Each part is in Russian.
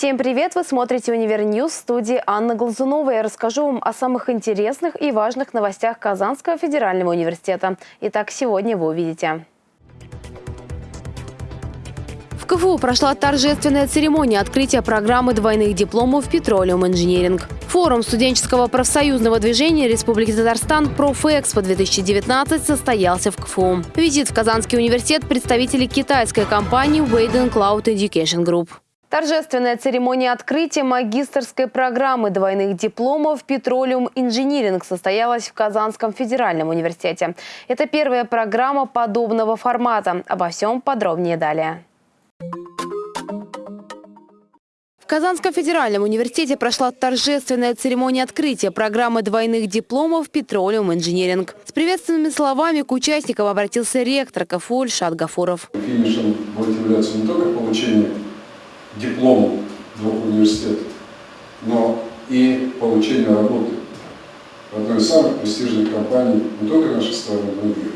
Всем привет! Вы смотрите «Универ News» в студии Анна Глазунова. Я расскажу вам о самых интересных и важных новостях Казанского федерального университета. Итак, сегодня вы увидите. В КФУ прошла торжественная церемония открытия программы двойных дипломов «Petroleum Engineering». Форум студенческого профсоюзного движения Республики Татарстан «Профэкспо-2019» состоялся в КФУ. Визит в Казанский университет представителей китайской компании Wayden Cloud Education Group. Торжественная церемония открытия магистрской программы двойных дипломов «Петролиум Инжиниринг» состоялась в Казанском федеральном университете. Это первая программа подобного формата. Обо всем подробнее далее. В Казанском федеральном университете прошла торжественная церемония открытия программы двойных дипломов «Петролиум Инжиниринг». С приветственными словами к участникам обратился ректор КФУ Ильшат Гафуров. Финишем будет являться не только получение диплом двух университетов, но и получение работы в одной из самых престижных компаний не только нашей страны, но и мира.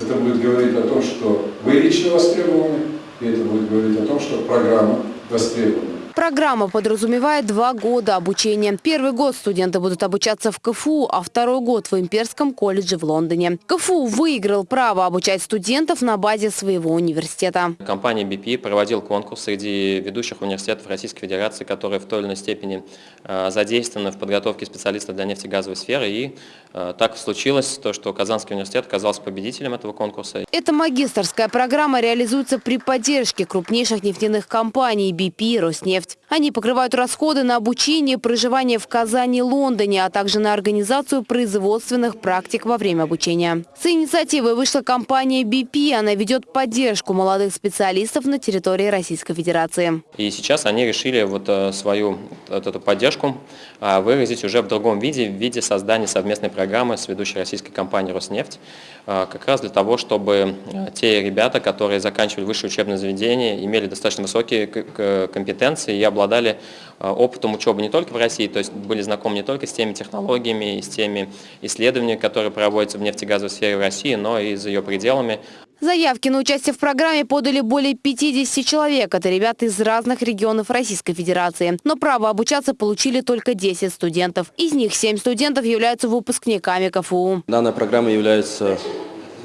Это будет говорить о том, что вы лично востребованы, и это будет говорить о том, что программа востребована. Программа подразумевает два года обучения. Первый год студенты будут обучаться в КФУ, а второй год в Имперском колледже в Лондоне. КФУ выиграл право обучать студентов на базе своего университета. Компания BP проводила конкурс среди ведущих университетов Российской Федерации, которые в той или иной степени э, задействованы в подготовке специалистов для нефтегазовой сферы. И э, так случилось, то, что Казанский университет оказался победителем этого конкурса. Эта магистрская программа реализуется при поддержке крупнейших нефтяных компаний BP и Роснефть нефть. Они покрывают расходы на обучение, проживание в Казани, Лондоне, а также на организацию производственных практик во время обучения. С инициативой вышла компания BP. Она ведет поддержку молодых специалистов на территории Российской Федерации. И сейчас они решили вот э, свою вот эту поддержку а, выразить уже в другом виде, в виде создания совместной программы с ведущей российской компанией «Роснефть», а, как раз для того, чтобы э, те ребята, которые заканчивали высшее учебное заведение, имели достаточно высокие компетенции и обладали э, опытом учебы не только в России, то есть были знакомы не только с теми технологиями и с теми исследованиями, которые проводятся в нефтегазовой сфере в России, но и за ее пределами. Заявки на участие в программе подали более 50 человек. Это ребята из разных регионов Российской Федерации. Но право обучаться получили только 10 студентов. Из них 7 студентов являются выпускниками КФУ. Данная программа является,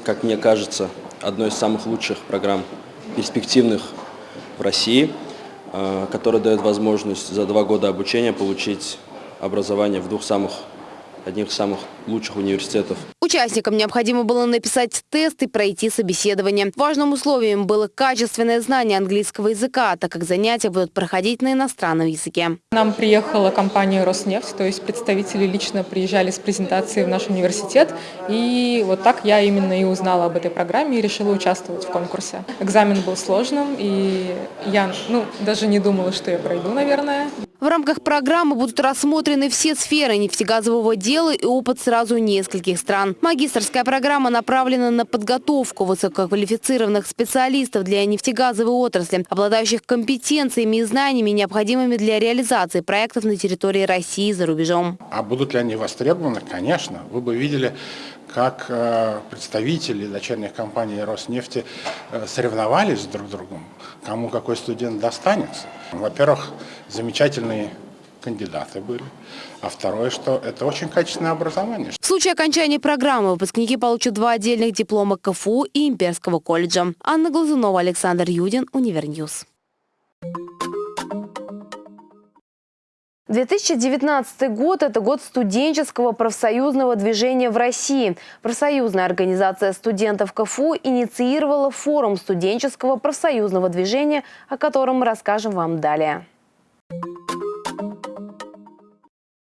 как мне кажется, одной из самых лучших программ перспективных в России. Э, который дает возможность за два года обучения получить образование в двух самых одних из самых лучших университетов. Участникам необходимо было написать тест и пройти собеседование. Важным условием было качественное знание английского языка, так как занятия будут проходить на иностранном языке. Нам приехала компания «Роснефть», то есть представители лично приезжали с презентацией в наш университет. И вот так я именно и узнала об этой программе и решила участвовать в конкурсе. Экзамен был сложным, и я ну, даже не думала, что я пройду, наверное. В рамках программы будут рассмотрены все сферы нефтегазового дела и опыт сразу нескольких стран. Магистрская программа направлена на подготовку высококвалифицированных специалистов для нефтегазовой отрасли, обладающих компетенциями и знаниями, необходимыми для реализации проектов на территории России и за рубежом. А будут ли они востребованы? Конечно. Вы бы видели, как э, представители дочерних компаний Роснефти э, соревновались друг с другом, кому какой студент достанется. Во-первых, замечательные кандидаты были. А второе, что это очень качественное образование. В случае окончания программы выпускники получат два отдельных диплома КФУ и Имперского колледжа. Анна Глазунова, Александр Юдин, Универ News. 2019 год – это год студенческого профсоюзного движения в России. Профсоюзная организация студентов КФУ инициировала форум студенческого профсоюзного движения, о котором мы расскажем вам далее.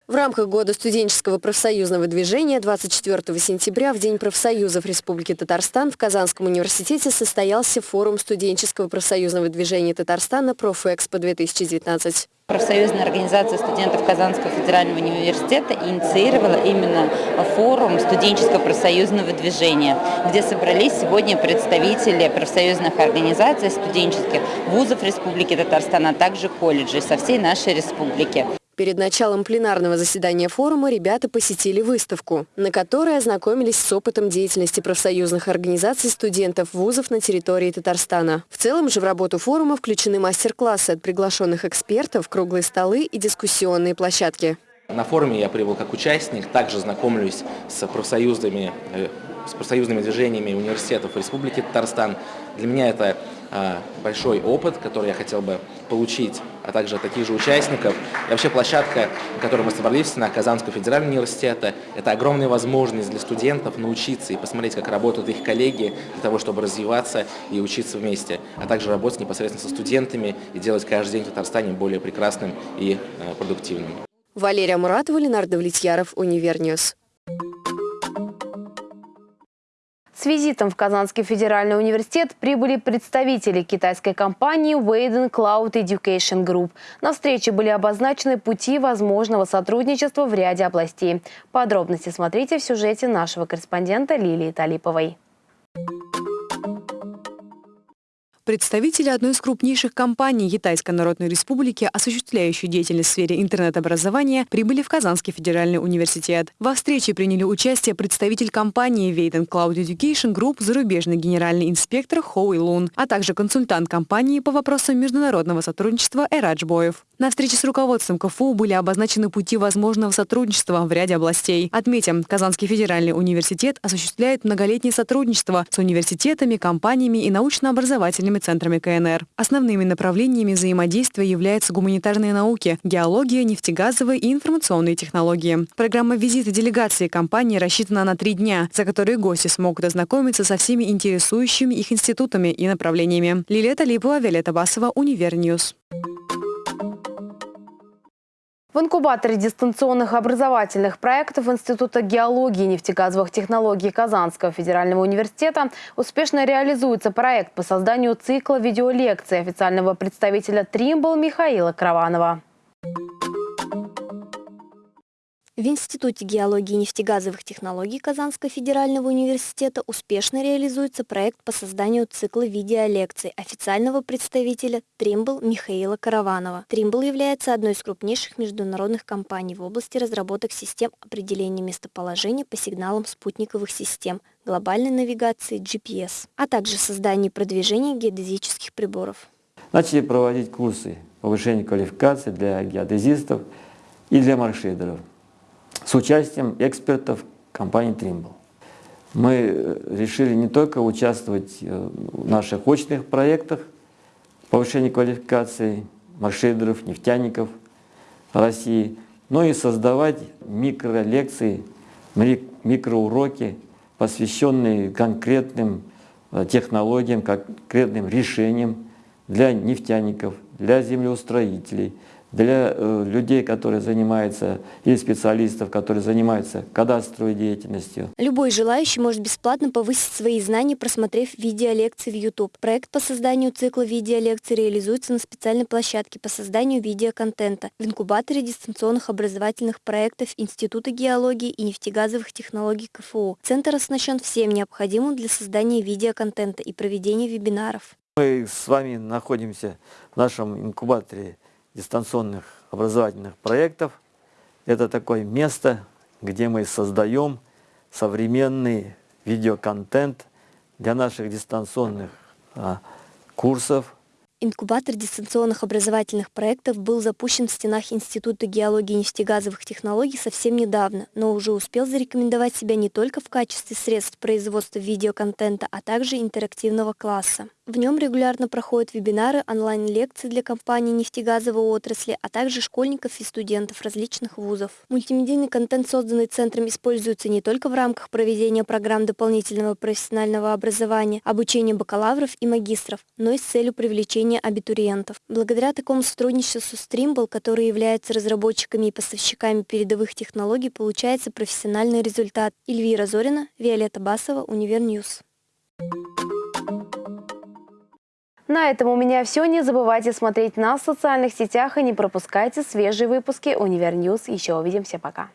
В рамках года студенческого профсоюзного движения 24 сентября в День профсоюзов Республики Татарстан в Казанском университете состоялся форум студенческого профсоюзного движения Татарстана «Профэкспо-2019». Профсоюзная организация студентов Казанского федерального университета инициировала именно форум студенческого профсоюзного движения, где собрались сегодня представители профсоюзных организаций студенческих вузов Республики Татарстан, а также колледжей со всей нашей республики. Перед началом пленарного заседания форума ребята посетили выставку, на которой ознакомились с опытом деятельности профсоюзных организаций студентов вузов на территории Татарстана. В целом же в работу форума включены мастер-классы от приглашенных экспертов, круглые столы и дискуссионные площадки. На форуме я прибыл как участник, также знакомлюсь с профсоюзными, э, с профсоюзными движениями университетов Республики Татарстан. Для меня это а, большой опыт, который я хотел бы получить, а также таких же участников. И вообще площадка, на которой мы собрались, на Казанского федерального университета, это огромная возможность для студентов научиться и посмотреть, как работают их коллеги, для того, чтобы развиваться и учиться вместе, а также работать непосредственно со студентами и делать каждый день в Татарстане более прекрасным и э, продуктивным. Валерия Муратова, Ленар Давлетьяров, Универ News. С визитом в Казанский федеральный университет прибыли представители китайской компании Wayden Cloud Education Group. На встрече были обозначены пути возможного сотрудничества в ряде областей. Подробности смотрите в сюжете нашего корреспондента Лилии Талиповой. Представители одной из крупнейших компаний Китайской Народной Республики, осуществляющей деятельность в сфере интернет-образования, прибыли в Казанский федеральный университет. Во встрече приняли участие представитель компании Wayden Cloud Education Group, зарубежный генеральный инспектор Хоуи Лун, а также консультант компании по вопросам международного сотрудничества Эрадж Боев. На встрече с руководством КФУ были обозначены пути возможного сотрудничества в ряде областей. Отметим, Казанский федеральный университет осуществляет многолетнее сотрудничество с университетами, компаниями и научно-образовательными центрами КНР. Основными направлениями взаимодействия являются гуманитарные науки, геология, нефтегазовые и информационные технологии. Программа визита делегации компании рассчитана на три дня, за которые гости смогут ознакомиться со всеми интересующими их институтами и направлениями. Лилия Талипова, Виолетта Басова, Универ News. В инкубаторе дистанционных образовательных проектов Института геологии и нефтегазовых технологий Казанского федерального университета успешно реализуется проект по созданию цикла видеолекций официального представителя Тримбл Михаила Краванова. В Институте геологии и нефтегазовых технологий Казанского федерального университета успешно реализуется проект по созданию цикла видеолекций официального представителя Тримбл Михаила Караванова. Тримбл является одной из крупнейших международных компаний в области разработок систем определения местоположения по сигналам спутниковых систем, глобальной навигации GPS, а также создания и продвижения геодезических приборов. Начали проводить курсы повышения квалификации для геодезистов и для маршрейдеров с участием экспертов компании Trimble. Мы э, решили не только участвовать э, в наших очных проектах повышения квалификации маршрейдеров, нефтяников России, но и создавать микролекции, микроуроки, посвященные конкретным э, технологиям, конкретным решениям для нефтяников, для землеустроителей, для э, людей, которые занимаются, или специалистов, которые занимаются кадастровой деятельностью. Любой желающий может бесплатно повысить свои знания, просмотрев видеолекции в YouTube. Проект по созданию цикла видеолекций реализуется на специальной площадке по созданию видеоконтента в инкубаторе дистанционных образовательных проектов Института геологии и нефтегазовых технологий КФУ. Центр оснащен всем необходимым для создания видеоконтента и проведения вебинаров. Мы с вами находимся в нашем инкубаторе дистанционных образовательных проектов. Это такое место, где мы создаем современный видеоконтент для наших дистанционных а, курсов, Инкубатор дистанционных образовательных проектов был запущен в стенах Института геологии и нефтегазовых технологий совсем недавно, но уже успел зарекомендовать себя не только в качестве средств производства видеоконтента, а также интерактивного класса. В нем регулярно проходят вебинары, онлайн-лекции для компаний нефтегазовой отрасли, а также школьников и студентов различных вузов. Мультимедийный контент, созданный центром, используется не только в рамках проведения программ дополнительного профессионального образования, обучения бакалавров и магистров, но и с целью привлечения абитуриентов. Благодаря такому сотрудничеству с Trimble, который является разработчиками и поставщиками передовых технологий, получается профессиональный результат. Эльвира Зорина, Виолетта Басова, Универ News. На этом у меня все. Не забывайте смотреть нас в социальных сетях и не пропускайте свежие выпуски Универ News. Еще увидимся. Пока.